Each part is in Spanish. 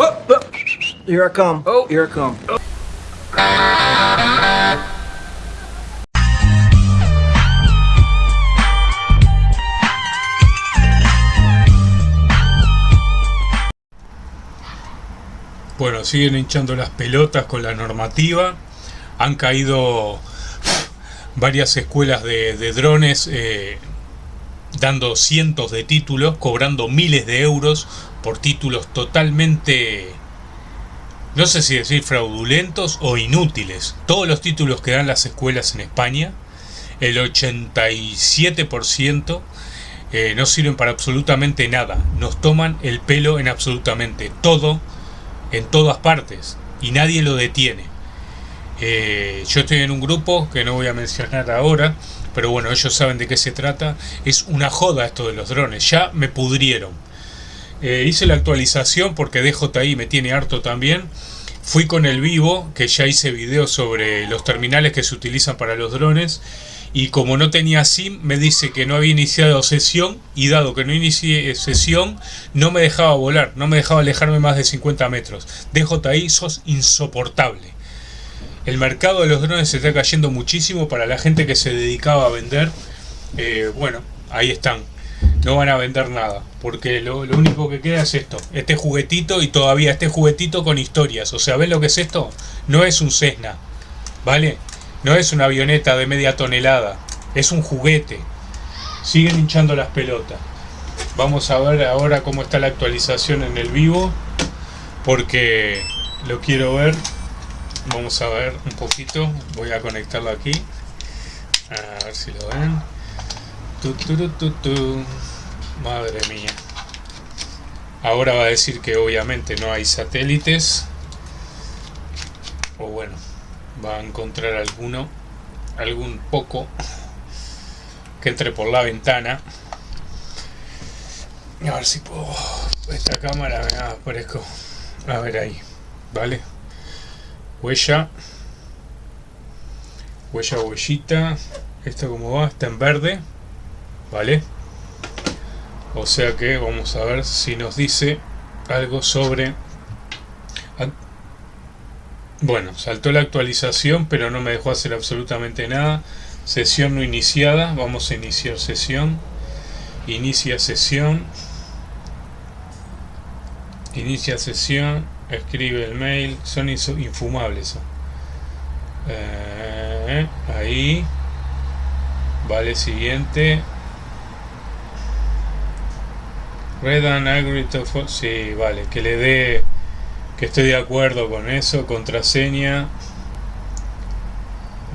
Oh, oh. Here I come. Oh, here I come. Bueno, siguen hinchando las pelotas con la normativa. Han caído varias escuelas de, drones eh, dando cientos de títulos, cobrando miles de euros por títulos totalmente, no sé si decir fraudulentos o inútiles. Todos los títulos que dan las escuelas en España, el 87% eh, no sirven para absolutamente nada. Nos toman el pelo en absolutamente todo en todas partes y nadie lo detiene. Eh, yo estoy en un grupo que no voy a mencionar ahora, pero bueno, ellos saben de qué se trata. Es una joda esto de los drones, ya me pudrieron. Eh, hice la actualización porque DJI me tiene harto también. Fui con el vivo, que ya hice videos sobre los terminales que se utilizan para los drones y como no tenía SIM me dice que no había iniciado sesión y dado que no inicié sesión no me dejaba volar, no me dejaba alejarme más de 50 metros. DJI sos insoportable. El mercado de los drones se está cayendo muchísimo para la gente que se dedicaba a vender. Eh, bueno, ahí están. No van a vender nada, porque lo, único que queda es esto, este juguetito y todavía este juguetito con historias. O sea, ¿ven lo que es esto? No es un Cessna, ¿vale? No es una avioneta de media tonelada, es un juguete. Siguen hinchando las pelotas. Vamos a ver ahora cómo está la actualización en el vivo, porque lo quiero ver. Vamos a ver un poquito. Voy a conectarlo aquí. A ver si lo ven. Madre mía. Ahora va a decir que obviamente no hay satélites. O bueno, va a encontrar alguno, algún poco que entre por la ventana. A ver si puedo. Esta cámara me aparezco. A ver ahí. ¿Vale? Huella. Huella, huellita. Esto como va, está en verde. ¿Vale? O sea que vamos a ver si nos dice algo sobre bueno, saltó la actualización, pero no me dejó hacer absolutamente nada. Sesión no iniciada. Vamos a iniciar sesión. Inicia sesión. Inicia sesión. Escribe el mail. Son infumables. Eh, ahí. Vale, siguiente. Red and agree Sí, vale. Que le dé que estoy de acuerdo con eso, contraseña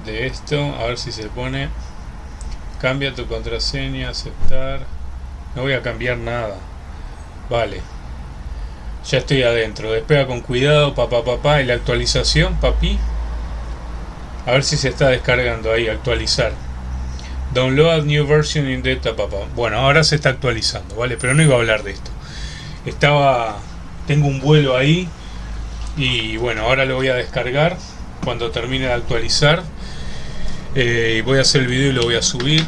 de esto, a ver si se pone, cambia tu contraseña, aceptar, no voy a cambiar nada, vale, ya estoy adentro, despega con cuidado, papá, papá, y la actualización, papi, a ver si se está descargando ahí, actualizar, download new version in data, papá, bueno, ahora se está actualizando, vale, pero no iba a hablar de esto, estaba, tengo un vuelo ahí, y bueno ahora lo voy a descargar cuando termine de actualizar. Eh, voy a hacer el video y lo voy a subir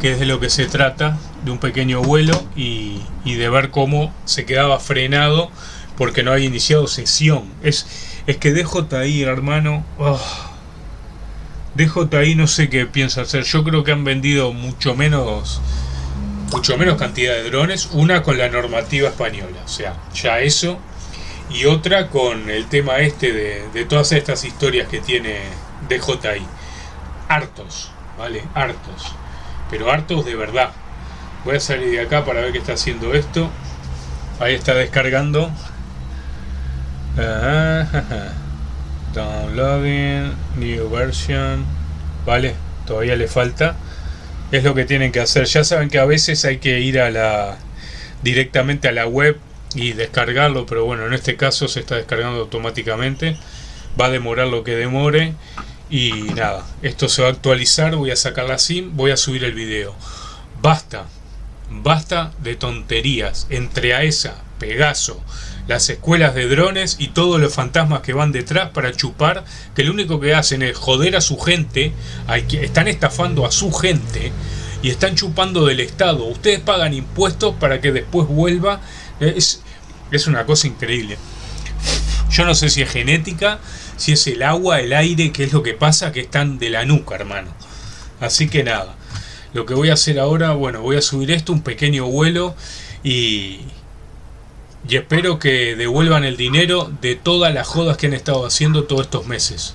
que es de lo que se trata de un pequeño vuelo y, de ver cómo se quedaba frenado porque no había iniciado sesión. Es, es que DJI hermano. Oh, DJI no sé qué piensa hacer yo creo que han vendido mucho menos mucho menos cantidad de drones una con la normativa española o sea ya eso y otra con el tema este de, todas estas historias que tiene DJI. Hartos, ¿vale? Hartos. Pero hartos de verdad. Voy a salir de acá para ver qué está haciendo esto. Ahí está descargando. Downloading, new version. Vale, todavía le falta. Es lo que tienen que hacer. Ya saben que a veces hay que ir a la directamente a la web y descargarlo, pero bueno, en este caso se está descargando automáticamente. Va a demorar lo que demore y nada, esto se va a actualizar, voy a sacar la SIM, voy a subir el video. Basta, basta de tonterías entre AESA, Pegaso, las escuelas de drones y todos los fantasmas que van detrás para chupar, que lo único que hacen es joder a su gente, están estafando a su gente y están chupando del Estado. Ustedes pagan impuestos para que después vuelva es, es una cosa increíble. Yo no sé si es genética, si es el agua, el aire, qué es lo que pasa, que están de la nuca, hermano. Así que nada. Lo que voy a hacer ahora, bueno, voy a subir esto, un pequeño vuelo y, y espero que devuelvan el dinero de todas las jodas que han estado haciendo todos estos meses.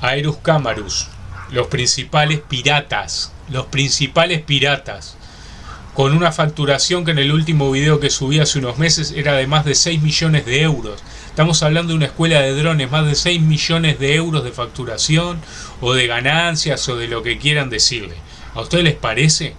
Aerus Camarus, los principales piratas, los principales piratas, con una facturación que en el último video que subí hace unos meses era de más de 6 millones de euros. Estamos hablando de una escuela de drones, más de 6 millones de euros de facturación o de ganancias o de lo que quieran decirle. ¿A ustedes les parece?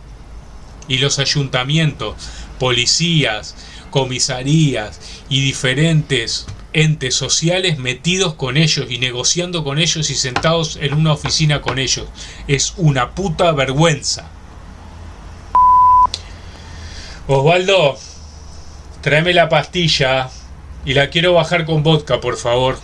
Y los ayuntamientos, policías, comisarías y diferentes entes sociales metidos con ellos y negociando con ellos y sentados en una oficina con ellos. Es una puta vergüenza. Osvaldo, tráeme la pastilla y la quiero bajar con vodka, por favor.